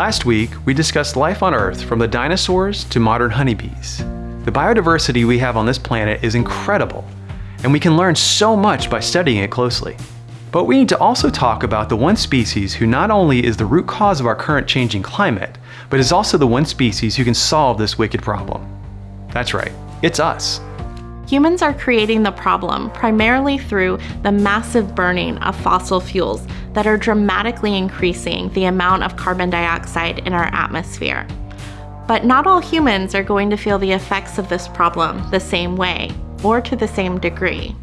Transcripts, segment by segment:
Last week, we discussed life on Earth from the dinosaurs to modern honeybees. The biodiversity we have on this planet is incredible, and we can learn so much by studying it closely. But we need to also talk about the one species who not only is the root cause of our current changing climate, but is also the one species who can solve this wicked problem. That's right, it's us. Humans are creating the problem primarily through the massive burning of fossil fuels that are dramatically increasing the amount of carbon dioxide in our atmosphere. But not all humans are going to feel the effects of this problem the same way, or to the same degree.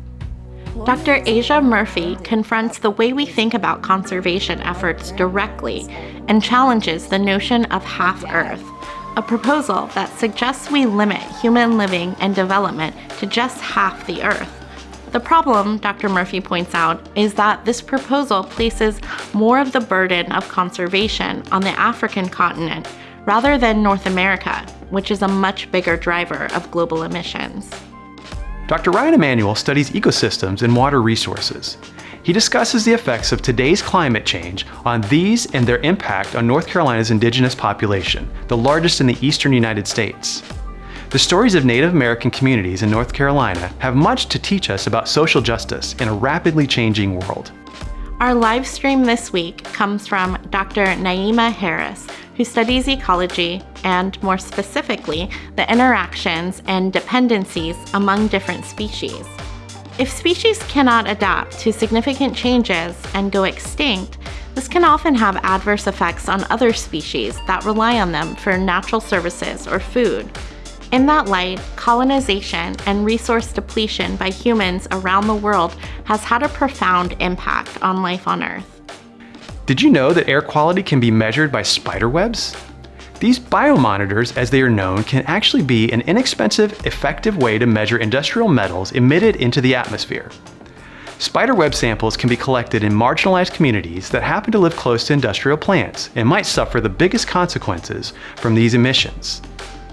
Dr. Asia Murphy confronts the way we think about conservation efforts directly and challenges the notion of half Earth, a proposal that suggests we limit human living and development to just half the Earth. The problem, Dr. Murphy points out, is that this proposal places more of the burden of conservation on the African continent rather than North America, which is a much bigger driver of global emissions. Dr. Ryan Emanuel studies ecosystems and water resources. He discusses the effects of today's climate change on these and their impact on North Carolina's indigenous population, the largest in the eastern United States. The stories of Native American communities in North Carolina have much to teach us about social justice in a rapidly changing world. Our live stream this week comes from Dr. Nyeema Harris, who studies ecology and, more specifically, the interactions and dependencies among different species. If species cannot adapt to significant changes and go extinct, this can often have adverse effects on other species that rely on them for natural services or food. In that light, colonization and resource depletion by humans around the world has had a profound impact on life on Earth. Did you know that air quality can be measured by spider webs? These biomonitors, as they are known, can actually be an inexpensive, effective way to measure industrial metals emitted into the atmosphere. Spiderweb samples can be collected in marginalized communities that happen to live close to industrial plants and might suffer the biggest consequences from these emissions.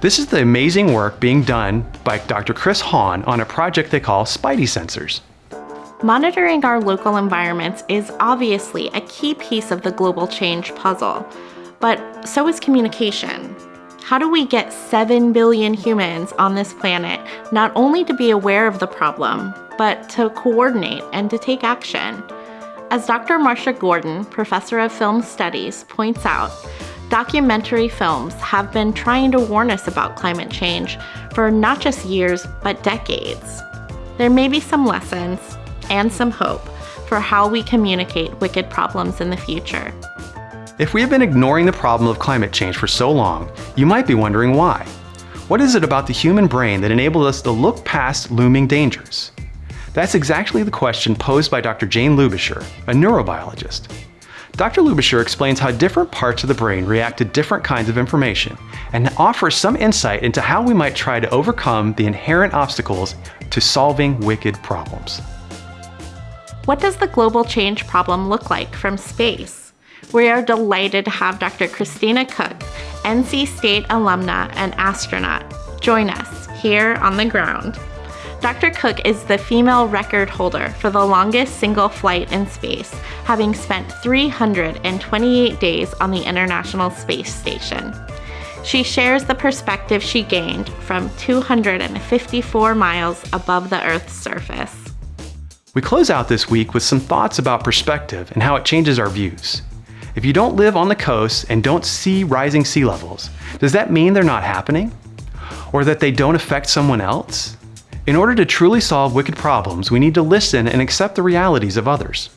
This is the amazing work being done by Dr. Chris Hahn on a project they call Spidey Sensors. Monitoring our local environments is obviously a key piece of the global change puzzle. But so is communication. How do we get 7 billion humans on this planet not only to be aware of the problem, but to coordinate and to take action? As Dr. Marsha Gordon, professor of film studies, points out, documentary films have been trying to warn us about climate change for not just years, but decades. There may be some lessons and some hope for how we communicate wicked problems in the future. If we have been ignoring the problem of climate change for so long, you might be wondering why. What is it about the human brain that enables us to look past looming dangers? That's exactly the question posed by Dr. Jane Lubischer, a neurobiologist. Dr. Lubischer explains how different parts of the brain react to different kinds of information and offers some insight into how we might try to overcome the inherent obstacles to solving wicked problems. What does the global change problem look like from space? We are delighted to have Dr. Christina Koch, NC State alumna and astronaut, join us here on the ground. Dr. Koch is the female record holder for the longest single flight in space, having spent 328 days on the International Space Station. She shares the perspective she gained from 254 miles above the Earth's surface. We close out this week with some thoughts about perspective and how it changes our views. If you don't live on the coast and don't see rising sea levels, does that mean they're not happening? Or that they don't affect someone else? In order to truly solve wicked problems, we need to listen and accept the realities of others.